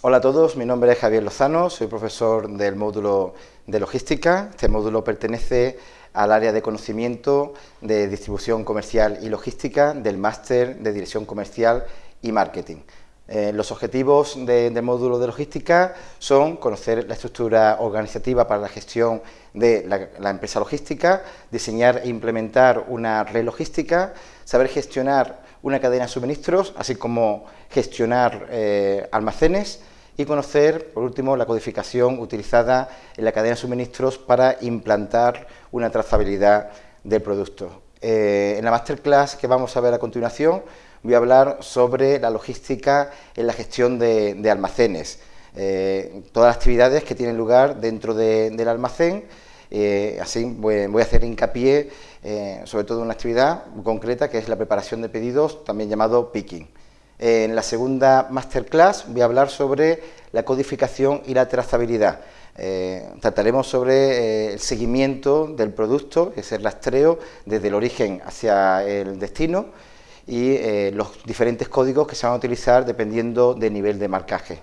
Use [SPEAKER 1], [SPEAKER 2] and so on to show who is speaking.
[SPEAKER 1] Hola a todos, mi nombre es Javier Lozano, soy profesor del módulo de logística. Este módulo pertenece al área de conocimiento de distribución comercial y logística del máster de dirección comercial y marketing. Eh, los objetivos del módulo de logística son conocer la estructura organizativa para la gestión de la, empresa logística, diseñar e implementar una red logística, saber gestionar una cadena de suministros, así como gestionar eh, almacenes y conocer, por último, la codificación utilizada en la cadena de suministros para implantar una trazabilidad del producto. Eh, en la masterclass que vamos a ver a continuación voy a hablar sobre la logística en la gestión de, almacenes, eh, todas las actividades que tienen lugar dentro del almacén, eh, así voy, a hacer hincapié eh, sobre todo en una actividad concreta que es la preparación de pedidos, también llamado picking. En la segunda masterclass voy a hablar sobre la codificación y la trazabilidad. trataremos sobre el seguimiento del producto, que es el rastreo desde el origen hacia el destino, y eh, los diferentes códigos que se van a utilizar dependiendo del nivel de marcaje.